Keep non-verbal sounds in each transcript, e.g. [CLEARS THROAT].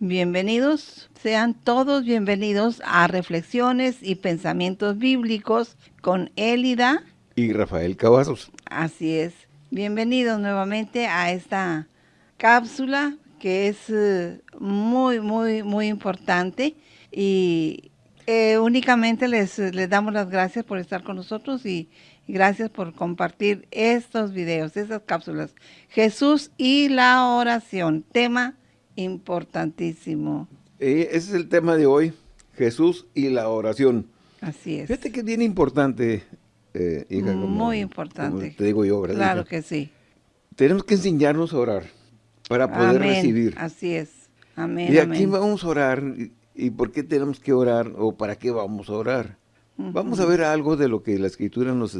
Bienvenidos, sean todos bienvenidos a Reflexiones y Pensamientos Bíblicos con Élida y Rafael Cavazos. Así es. Bienvenidos nuevamente a esta cápsula que es eh, muy, muy, muy importante y eh, únicamente les, les damos las gracias por estar con nosotros y, gracias por compartir estos videos, estas cápsulas. Jesús y la oración, tema importantísimo. ese es el tema de hoy, Jesús y la oración. Así es. Fíjate que es bien importante, eh, hija. Muy importante. te digo yo, ¿verdad? Claro que sí. Tenemos que enseñarnos a orar para poder recibir. Así es. Amén. Y aquí vamos a orar. ¿Y por qué tenemos que orar o para qué vamos a orar? Vamos a ver algo de lo que la Escritura nos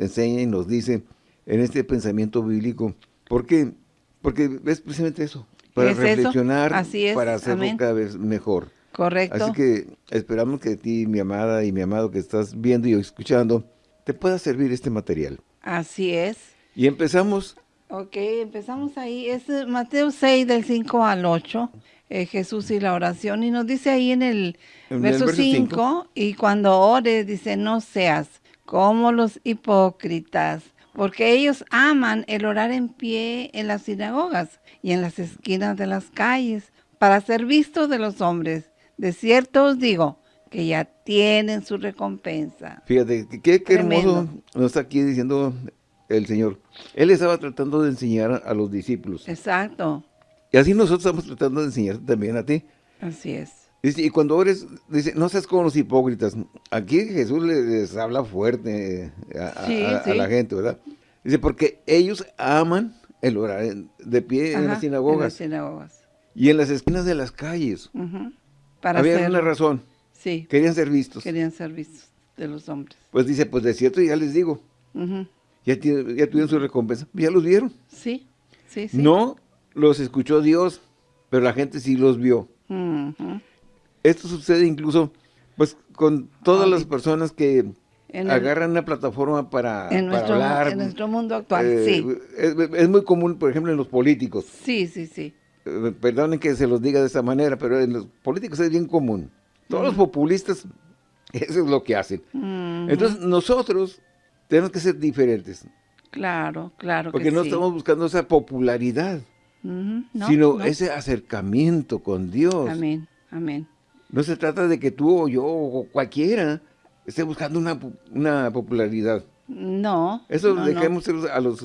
enseña y nos dice en este pensamiento bíblico. ¿Por qué? Porque es precisamente eso, para reflexionar, para hacerlo cada vez mejor. Correcto. Así que esperamos que ti, mi amada y mi amado que estás viendo y escuchando, te pueda servir este material. Así es. Y empezamos Ok, empezamos ahí. Es eh, Mateo 6 del 5 al 8, eh, Jesús y la oración. Y nos dice ahí en el, verso, 5, y cuando ores, dice, no seas como los hipócritas, porque ellos aman el orar en pie en las sinagogas y en las esquinas de las calles, para ser vistos de los hombres. De cierto os digo, que ya tienen su recompensa. Fíjate, qué, qué hermoso nos está aquí diciendo el Señor. Él estaba tratando de enseñar a los discípulos. Exacto. Y así nosotros estamos tratando de enseñar también a ti. Así es. Y cuando ores, dice, no seas como los hipócritas. Aquí Jesús les, habla fuerte a, la gente, ¿verdad? Dice, porque ellos aman el orar de pie en las sinagogas. En las sinagogas. Y en las esquinas de las calles. Para Había una razón. Sí. Querían ser vistos. Querían ser vistos de los hombres. Pues dice, pues de cierto ya les digo ya, ya tuvieron su recompensa, ya los vieron. Sí, sí, sí. No los escuchó Dios, pero la gente sí los vio. Esto sucede incluso pues con todas las personas que agarran una plataforma para, en nuestro, hablar. En nuestro mundo actual, eh, sí. Es, muy común, por ejemplo, en los políticos. Sí, sí, sí. Eh, perdonen que se los diga de esta manera, pero en los políticos es bien común. Todos los populistas, [LAUGHS] eso es lo que hacen. Entonces, nosotros tenemos que ser diferentes. Claro, claro Porque no estamos buscando esa popularidad, sino ese acercamiento con Dios. Amén, amén. No se trata de que tú o yo o cualquiera esté buscando una, popularidad. No, Eso dejemos a los,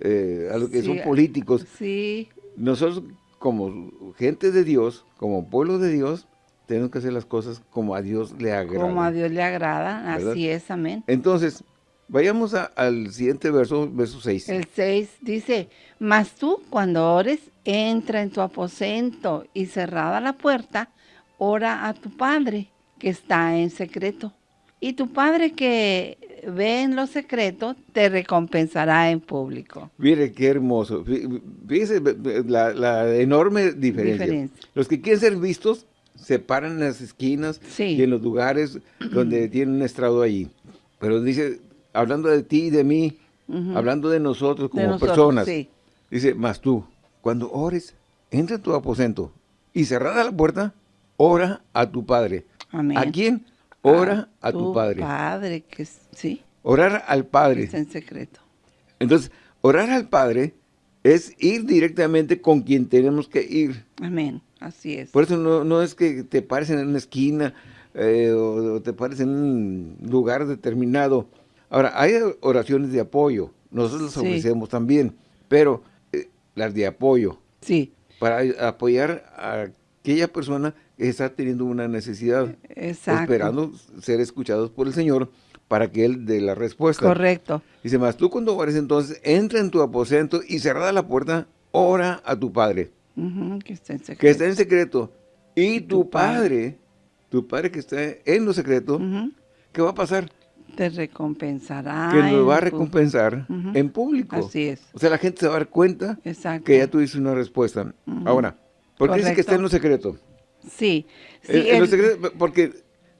eh, a los que son políticos. Sí. Nosotros como gente de Dios, como pueblo de Dios, tenemos que hacer las cosas como a Dios le agrada. Como a Dios le agrada, así es, amén. Entonces, Vayamos al siguiente verso, verso 6. El 6 dice, Mas tú cuando ores, entra en tu aposento y cerrada la puerta, ora a tu Padre que está en secreto. Y tu Padre que ve en lo secreto, te recompensará en público. Mire qué hermoso. Fíjese la, enorme diferencia. Los que quieren ser vistos se paran en las esquinas y en los lugares donde tienen un estrado allí. Pero dice, hablando de ti y de mí, hablando de nosotros como personas. Dice, más tú, cuando ores, entra en tu aposento y cerrada la puerta, ora a tu Padre. ¿A quién? Ora a, tu, Padre. Padre, que sí. Orar al Padre. Está en secreto. Entonces, orar al Padre es ir directamente con quien tenemos que ir. Amén, así es. Por eso no, es que te pares en una esquina eh, o, te pares en un lugar determinado Ahora, hay oraciones de apoyo, nosotros las ofrecemos también, pero eh, las de apoyo. Sí. Para apoyar a aquella persona está teniendo una necesidad. Esperando ser escuchados por el Señor para que Él dé la respuesta. Correcto. Dice más, tú cuando ores entonces, entra en tu aposento y cerrada la puerta, ora a tu Padre. que está en secreto. Que está en secreto. Y, tu, padre, tu Padre que está en lo secreto, ¿qué va a pasar? Te recompensará. Que nos va a recompensar en público. Así es. O sea, la gente se va a dar cuenta que ya tuviste una respuesta. Ahora, ¿por qué dice que está en lo secreto? Sí. secreto, porque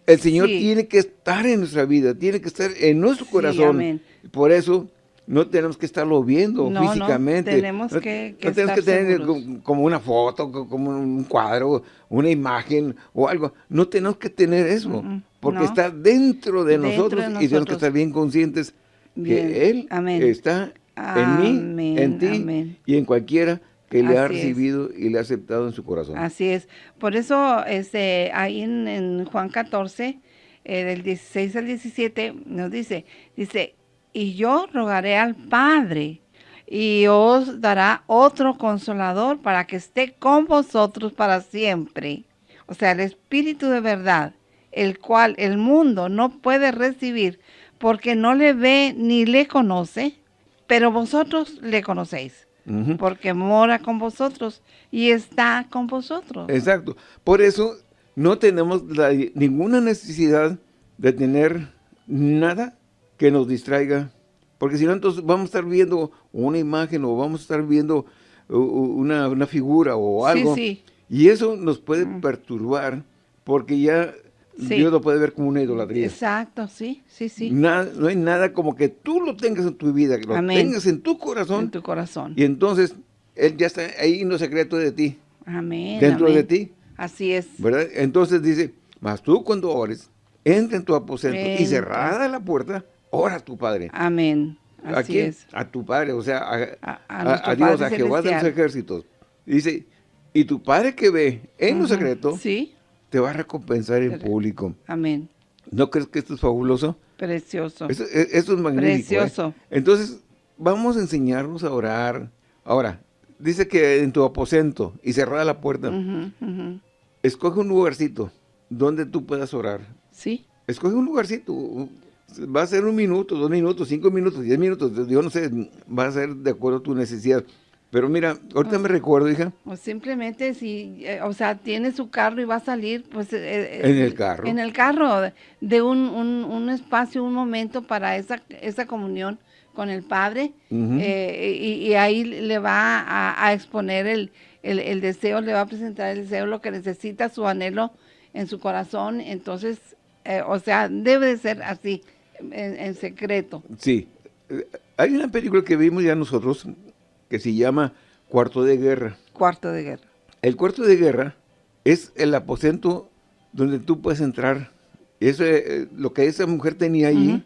el Señor tiene que estar en nuestra vida, tiene que estar en nuestro corazón. Por eso no tenemos que estarlo viendo físicamente. No, tenemos que, no tenemos que tener como una foto, como un cuadro, una imagen o algo. No tenemos que tener eso, porque está dentro de, nosotros, y tenemos que estar bien conscientes que Él está en mí, en ti y en cualquiera que le ha recibido y le ha aceptado en su corazón. Así es. Por eso este, ahí en, Juan 14, eh, del 16 al 17, nos dice, dice, y yo rogaré al Padre y os dará otro consolador para que esté con vosotros para siempre. O sea, el Espíritu de verdad, el cual el mundo no puede recibir porque no le ve ni le conoce, pero vosotros le conocéis, porque mora con vosotros y está con vosotros. Exacto. Por eso no tenemos ninguna necesidad de tener nada que nos distraiga. Porque si no, entonces vamos a estar viendo una imagen o vamos a estar viendo una, figura o algo. Sí, sí. Y eso nos puede perturbar porque ya Dios lo puede ver como una idolatría. Exacto, sí, sí, sí. no hay nada como que tú lo tengas en tu vida, que lo tengas en tu corazón. En tu corazón. Y entonces, Él ya está ahí en lo secreto de ti. Amén. Dentro de ti. Así es. ¿Verdad? Entonces dice, mas tú cuando ores, entra en tu aposento y cerrada la puerta, ora a tu Padre. Amén. Así es. A tu Padre, o sea, a, Dios, a Jehová de los ejércitos. Dice, y tu Padre que ve en lo secreto, te va a recompensar en público. Amén. ¿No crees que esto es fabuloso? Precioso. Esto, es magnífico. ¿eh? Precioso. Entonces, vamos a enseñarnos a orar. Ahora, dice que en tu aposento y cerrada la puerta, escoge un lugarcito donde tú puedas orar. Sí. Escoge un lugarcito, va a ser un minuto, dos minutos, cinco minutos, diez minutos, yo no sé, va a ser de acuerdo a tu necesidad. Pero mira, ahorita me recuerdo, hija. O simplemente si, eh, o sea, tiene su carro y va a salir, pues... Eh, eh, en el carro. En el carro, de un, un, espacio, un momento para esa, esa comunión con el Padre. y, ahí le va a, exponer el, el, deseo, le va a presentar el deseo, lo que necesita, su anhelo en su corazón. Entonces, o sea, debe de ser así en, secreto. Sí. Hay una película que vimos ya nosotros que se llama Cuarto de Guerra. Cuarto de Guerra. El cuarto de guerra es el aposento donde tú puedes entrar. Eso, eh, lo que esa mujer tenía allí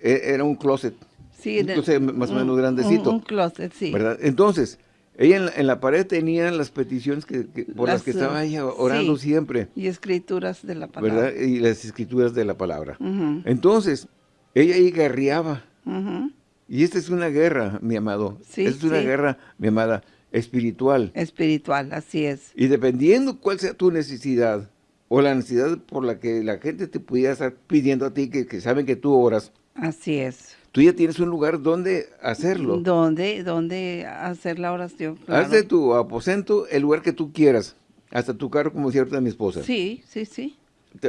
e, era un closet. Sí, un closet más o menos grandecito. Un, closet, sí. ¿verdad? Entonces, ella en la, pared tenía las peticiones que, por las, que estaba ella orando siempre. Y escrituras de la palabra. ¿verdad? Y las escrituras de la palabra. Entonces, ella ahí guerreaba. Y esta es una guerra, mi amado. Sí, esta es una guerra, mi amada, espiritual. Espiritual, así es. Y dependiendo cuál sea tu necesidad, o la necesidad por la que la gente te pudiera estar pidiendo a ti, que, saben que tú oras. Así es. Tú ya tienes un lugar donde hacerlo. ¿Dónde? ¿Dónde hacer la oración? Haz de tu aposento el lugar que tú quieras. Hasta tu carro, como cierta mi esposa. Sí, sí, sí.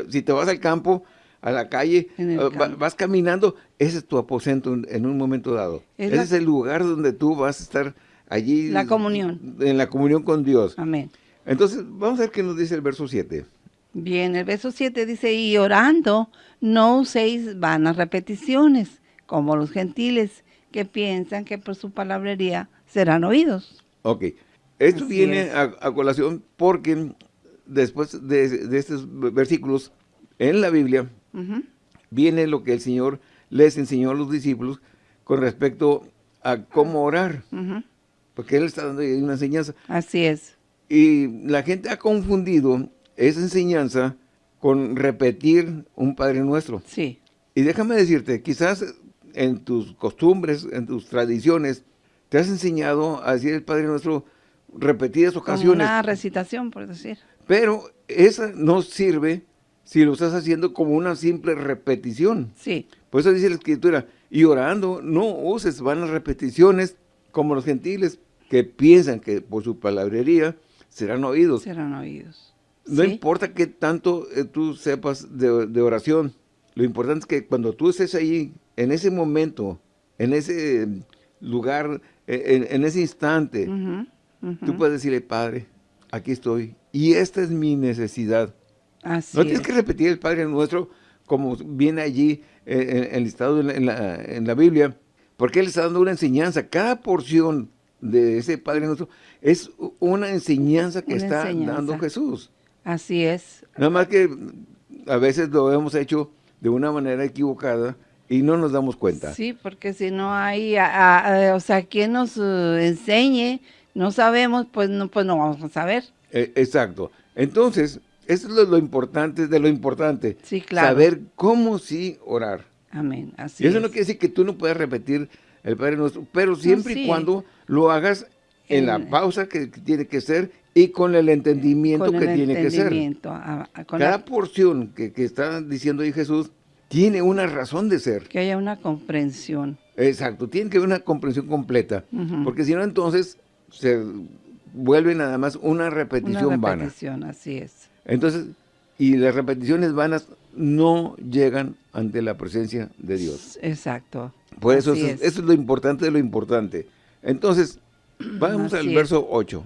si te vas al campo, a la calle, ah, vas caminando, ese es tu aposento en un momento dado. ese es el lugar donde tú vas a estar allí. La comunión. En la comunión con Dios. Amén. Entonces, vamos a ver qué nos dice el verso 7. Bien, el verso 7 dice, y orando no uséis vanas repeticiones, como los gentiles que piensan que por su palabrería serán oídos. Ok, esto viene a, colación porque después de, de estos versículos en la Biblia, viene lo que el Señor les enseñó a los discípulos con respecto a cómo orar. Porque Él está dando una enseñanza. Así es. Y la gente ha confundido esa enseñanza con repetir un Padre Nuestro. Sí. Y déjame decirte, quizás en tus costumbres, en tus tradiciones, te has enseñado a decir el Padre Nuestro repetidas ocasiones. una recitación, por decir. Pero esa no sirve si lo estás haciendo como una simple repetición. Sí. Por eso dice la Escritura, y orando no uses vanas repeticiones como los gentiles que piensan que por su palabrería serán oídos. Serán oídos. No importa qué tanto eh, tú sepas de, oración, lo importante es que cuando tú estés ahí, en ese momento, en ese lugar, e, en, ese instante, tú puedes decirle, Padre, aquí estoy, y esta es mi necesidad no tienes que repetir el Padre Nuestro como viene allí eh, enlistado en la, en la, Biblia, Porque Él está dando una enseñanza. Cada porción de ese Padre Nuestro es una enseñanza que está dando Jesús. Así es. Nada más que a veces lo hemos hecho de una manera equivocada y no nos damos cuenta. Sí, porque si no hay, o sea, quien nos eh, enseñe, no sabemos, pues no, pues no vamos a saber. Eh, exacto. Entonces, eso es lo, importante de lo importante. Sí, claro. Saber cómo sí orar. Amén, así y eso no quiere decir que tú no puedas repetir el Padre Nuestro, pero siempre y cuando lo hagas en la pausa que, tiene que ser y con el entendimiento que tiene que ser. Cada porción que, que, está diciendo ahí Jesús tiene una razón de ser. Que haya una comprensión. Exacto, tiene que haber una comprensión completa, porque si no entonces se vuelve nada más una repetición, una repetición así es. Entonces, y las repeticiones vanas no llegan ante la presencia de Dios. Exacto. Por eso, eso es. lo importante de lo importante. Entonces, [CLEARS THROAT] vamos al verso 8.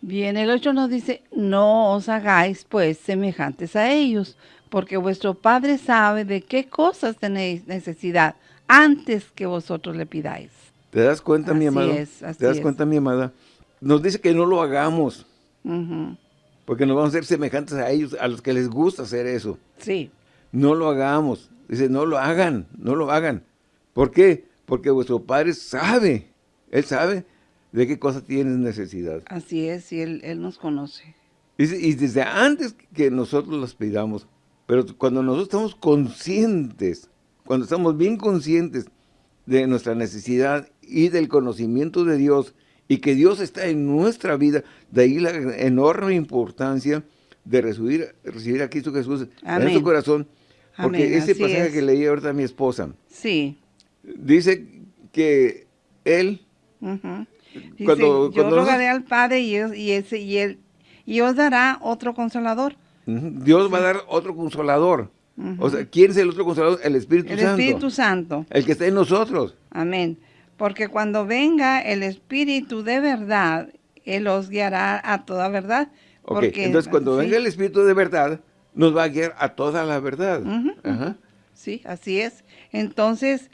Bien, el 8 nos dice, no os hagáis pues semejantes a ellos, porque vuestro Padre sabe de qué cosas tenéis necesidad antes que vosotros le pidáis. ¿Te das cuenta, mi amada? ¿Te das cuenta, mi amada? Nos dice que no lo hagamos. Porque nos vamos a ser semejantes a ellos, a los que les gusta hacer eso. Sí. No lo hagamos. Dice, no lo hagan, no lo hagan. ¿Por qué? Porque vuestro Padre sabe, Él sabe de qué cosa tienes necesidad. Así es, y Él, él nos conoce. Y, y desde antes que nosotros las pidamos, pero cuando nosotros estamos conscientes, cuando estamos bien conscientes de nuestra necesidad y del conocimiento de Dios, y que Dios está en nuestra vida, de ahí la enorme importancia de recibir, recibir a Cristo Jesús en nuestro corazón, porque ese pasaje que leí ahorita a mi esposa, sí. dice que Él, cuando, yo rogaré al Padre y, y, ese, y, él, y os dará otro consolador, Dios va a dar otro consolador. O sea, ¿quién es el otro consolador? El Espíritu Santo. El Espíritu Santo. El que está en nosotros. Amén. Porque cuando venga el Espíritu de verdad, Él os guiará a toda verdad. Porque, entonces cuando venga el Espíritu de verdad, nos va a guiar a toda la verdad. Sí, así es. Entonces,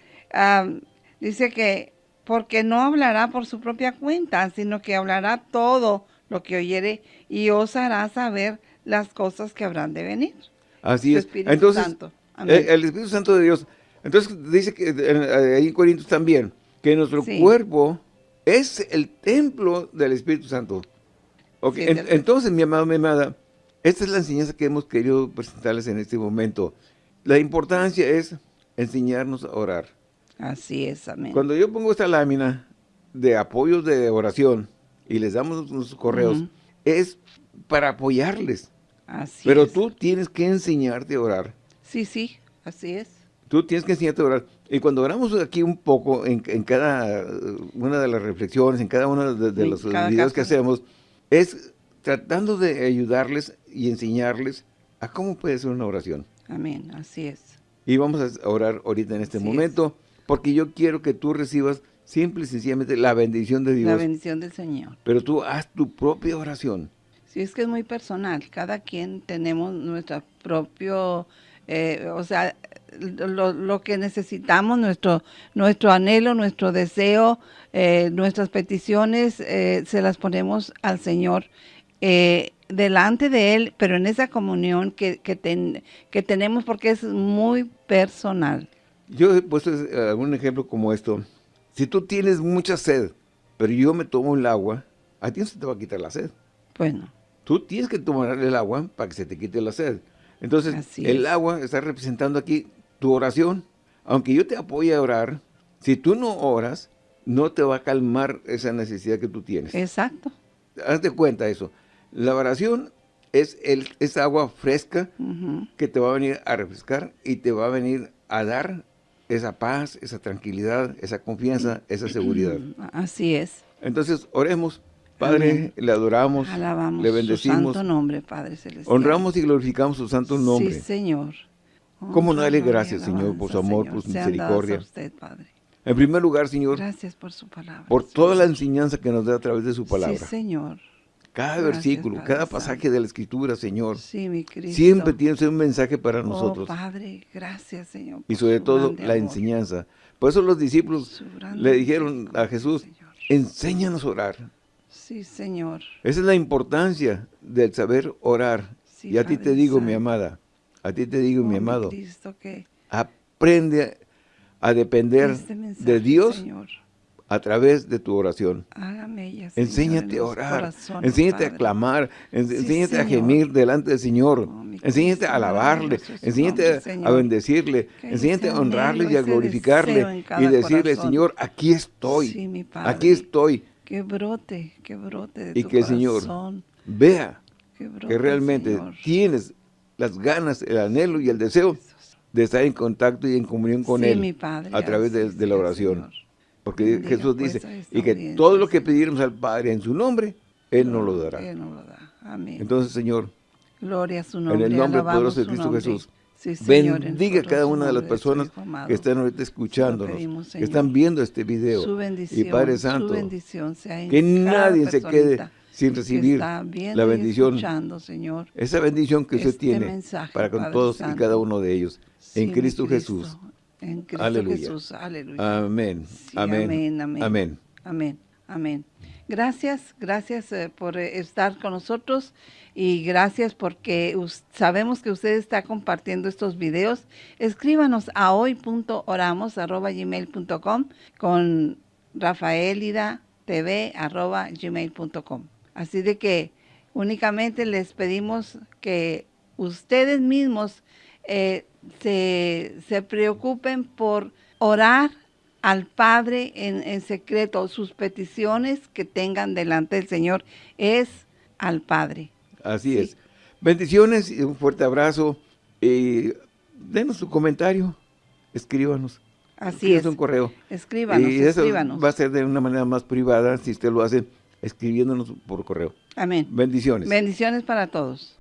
dice que porque no hablará por su propia cuenta, sino que hablará todo lo que oyere y os hará saber las cosas que habrán de venir. Así es. entonces, eh, El, Espíritu Santo de Dios. Entonces dice que ahí en Corintios también, que nuestro cuerpo es el templo del Espíritu Santo. entonces, mi amado, mi amada, esta es la enseñanza que hemos querido presentarles en este momento. La importancia es enseñarnos a orar. Así es, amén. Cuando yo pongo esta lámina de apoyo de oración y les damos nuestros correos, es para apoyarles. Pero tú tienes que enseñarte a orar. Sí, sí, así es. Tú tienes que enseñarte a orar. Y cuando oramos aquí un poco, en, cada una de las reflexiones, en cada uno de, los videos que hacemos, es tratando de ayudarles y enseñarles a cómo puede ser una oración. Amén, así es. Y vamos a orar ahorita en este momento, porque yo quiero que tú recibas simple y sencillamente la bendición de Dios. La bendición del Señor. Pero tú haz tu propia oración. Sí, es que es muy personal. Cada quien tenemos nuestro propio, eh, o sea, lo, que necesitamos, nuestro, nuestro anhelo, nuestro deseo, eh, nuestras peticiones, eh, se las ponemos al Señor delante de Él, pero en esa comunión que, que, que tenemos porque es muy personal. Yo he puesto algún ejemplo como esto. Si tú tienes mucha sed, pero yo me tomo el agua, a ti no se te va a quitar la sed. Bueno. Tú tienes que tomar el agua para que se te quite la sed. Entonces, el agua está representando aquí tu oración. Aunque yo te apoye a orar, si tú no oras, no te va a calmar esa necesidad que tú tienes. Exacto. Hazte cuenta eso. La oración es el, esa agua fresca que te va a venir a refrescar y te va a venir a dar esa paz, esa tranquilidad, esa confianza, esa seguridad. [CLEARS THROAT] Así es. Entonces, oremos. Padre, le adoramos, le bendecimos. Su santo nombre, Padre Celestial. Honramos y glorificamos su santo nombre. Sí, Señor. ¿Cómo no darle gracias, Señor, por su amor, por su misericordia? Usted, Padre. En primer lugar, Señor, gracias por su palabra. Por toda la enseñanza que nos da a través de su palabra. Sí, Señor. Cada versículo, cada pasaje de la Escritura, Señor. Sí, mi. Siempre tienes un mensaje para oh, nosotros. Padre, gracias, Señor. Y sobre todo la enseñanza. Por eso los discípulos le dijeron a Jesús, enséñanos a orar. Sí, Señor. Esa es la importancia del saber orar. y a ti te digo, mi amada, a ti te digo, mi oh, amado, aprende a depender este de Dios a través de tu oración. enséñate a orar, enséñate a clamar, enséñate a gemir delante del Señor, enséñate a alabarle, enséñate a bendecirle, enséñate a honrarle y a glorificarle y decirle, Señor, aquí estoy, aquí estoy. Que brote, que brote de Y que el Señor vea que realmente tienes las ganas, el anhelo y el deseo de estar en contacto y en comunión con Él a través de, la oración. Porque Jesús dice, y que todo lo que pidiéramos al Padre en su nombre, Él nos lo dará. Entonces, Señor, Gloria a su nombre, en el nombre poderoso de Cristo Jesús, bendiga a cada una de las personas que están ahorita escuchándonos, que están viendo este video. y Padre Santo, que nadie se quede sin recibir la bendición, Señor, esa bendición que usted este tiene para con todos y cada uno de ellos, en Cristo, Jesús. En Cristo aleluya. Jesús, aleluya. Amén. amén. Amén. Amén. Amén. Gracias, gracias eh, por eh, estar con nosotros y gracias porque sabemos que usted está compartiendo estos videos. Escríbanos a hoy.oramos.gmail.com con rafaelida.tv.gmail.com. Así de que únicamente les pedimos que ustedes mismos eh, se, se, preocupen por orar al Padre en, secreto. Sus peticiones que tengan delante del Señor es al Padre. Así es. Bendiciones y un fuerte abrazo. Y denos su comentario. Escríbanos. Así es. un correo. Escríbanos, y eso va a ser de una manera más privada si usted lo hace escribiéndonos por correo. Amén. Bendiciones. Bendiciones para todos.